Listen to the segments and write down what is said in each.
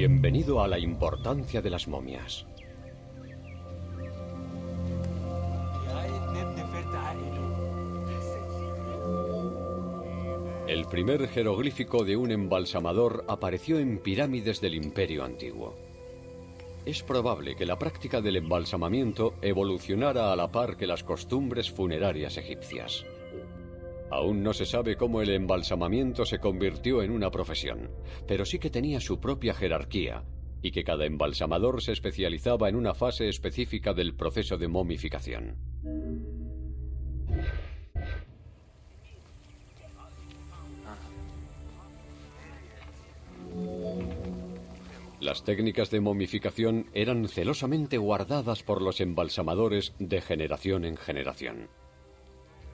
Bienvenido a la importancia de las momias. El primer jeroglífico de un embalsamador apareció en pirámides del Imperio Antiguo. Es probable que la práctica del embalsamamiento evolucionara a la par que las costumbres funerarias egipcias. Aún no se sabe cómo el embalsamamiento se convirtió en una profesión, pero sí que tenía su propia jerarquía y que cada embalsamador se especializaba en una fase específica del proceso de momificación. Las técnicas de momificación eran celosamente guardadas por los embalsamadores de generación en generación.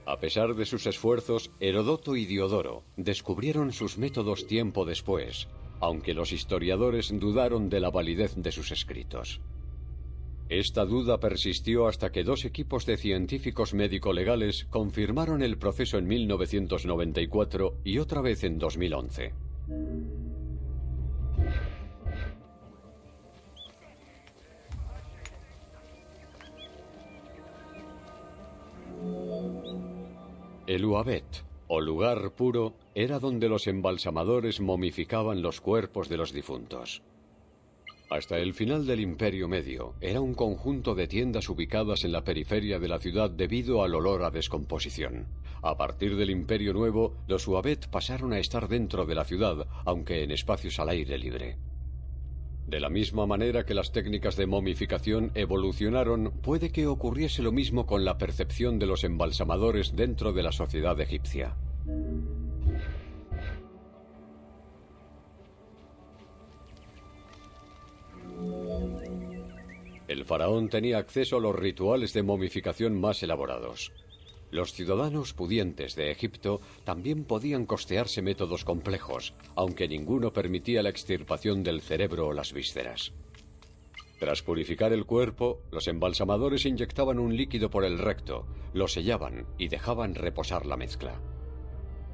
A pesar de sus esfuerzos, Herodoto y Diodoro descubrieron sus métodos tiempo después, aunque los historiadores dudaron de la validez de sus escritos. Esta duda persistió hasta que dos equipos de científicos médico-legales confirmaron el proceso en 1994 y otra vez en 2011. El Uabet, o lugar puro, era donde los embalsamadores momificaban los cuerpos de los difuntos. Hasta el final del Imperio Medio, era un conjunto de tiendas ubicadas en la periferia de la ciudad debido al olor a descomposición. A partir del Imperio Nuevo, los Uabet pasaron a estar dentro de la ciudad, aunque en espacios al aire libre. De la misma manera que las técnicas de momificación evolucionaron, puede que ocurriese lo mismo con la percepción de los embalsamadores dentro de la sociedad egipcia. El faraón tenía acceso a los rituales de momificación más elaborados. Los ciudadanos pudientes de Egipto también podían costearse métodos complejos, aunque ninguno permitía la extirpación del cerebro o las vísceras. Tras purificar el cuerpo, los embalsamadores inyectaban un líquido por el recto, lo sellaban y dejaban reposar la mezcla.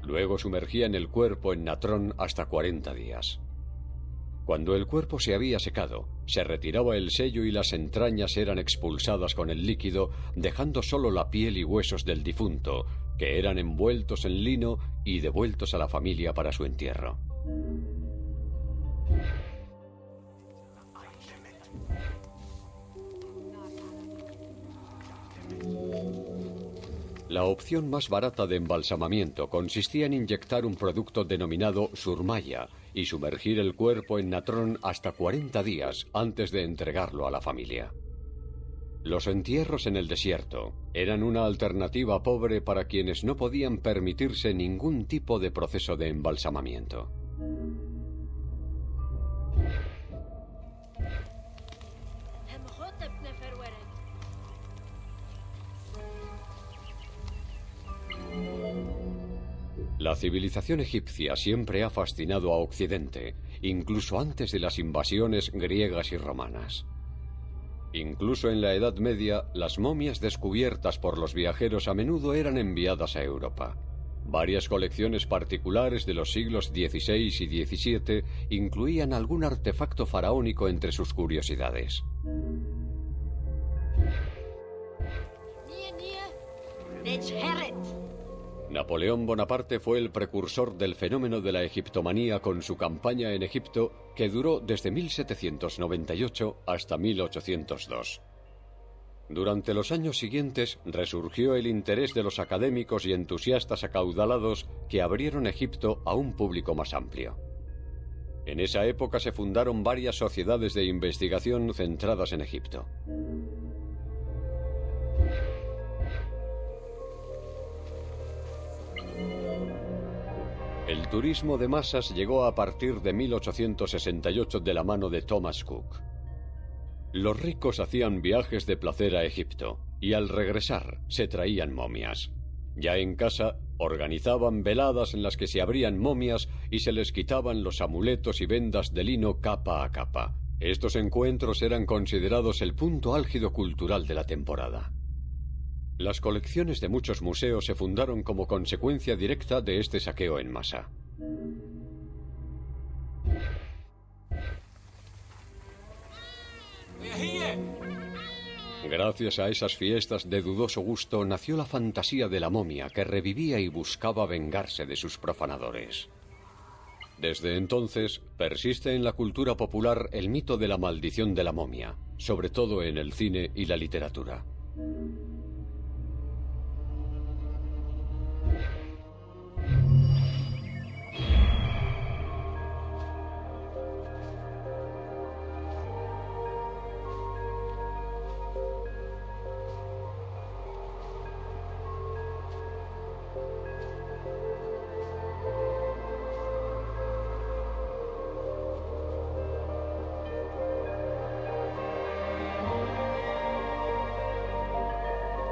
Luego sumergían el cuerpo en natrón hasta 40 días. Cuando el cuerpo se había secado, se retiraba el sello y las entrañas eran expulsadas con el líquido, dejando solo la piel y huesos del difunto, que eran envueltos en lino y devueltos a la familia para su entierro. La opción más barata de embalsamamiento consistía en inyectar un producto denominado surmaya, y sumergir el cuerpo en natrón hasta 40 días antes de entregarlo a la familia. Los entierros en el desierto eran una alternativa pobre para quienes no podían permitirse ningún tipo de proceso de embalsamamiento. La civilización egipcia siempre ha fascinado a Occidente, incluso antes de las invasiones griegas y romanas. Incluso en la Edad Media, las momias descubiertas por los viajeros a menudo eran enviadas a Europa. Varias colecciones particulares de los siglos XVI y XVII incluían algún artefacto faraónico entre sus curiosidades. Napoleón Bonaparte fue el precursor del fenómeno de la egiptomanía con su campaña en Egipto que duró desde 1798 hasta 1802. Durante los años siguientes resurgió el interés de los académicos y entusiastas acaudalados que abrieron Egipto a un público más amplio. En esa época se fundaron varias sociedades de investigación centradas en Egipto. El turismo de masas llegó a partir de 1868 de la mano de Thomas Cook. Los ricos hacían viajes de placer a Egipto y al regresar se traían momias. Ya en casa organizaban veladas en las que se abrían momias y se les quitaban los amuletos y vendas de lino capa a capa. Estos encuentros eran considerados el punto álgido cultural de la temporada. Las colecciones de muchos museos se fundaron como consecuencia directa de este saqueo en masa. Gracias a esas fiestas de dudoso gusto nació la fantasía de la momia que revivía y buscaba vengarse de sus profanadores. Desde entonces persiste en la cultura popular el mito de la maldición de la momia, sobre todo en el cine y la literatura.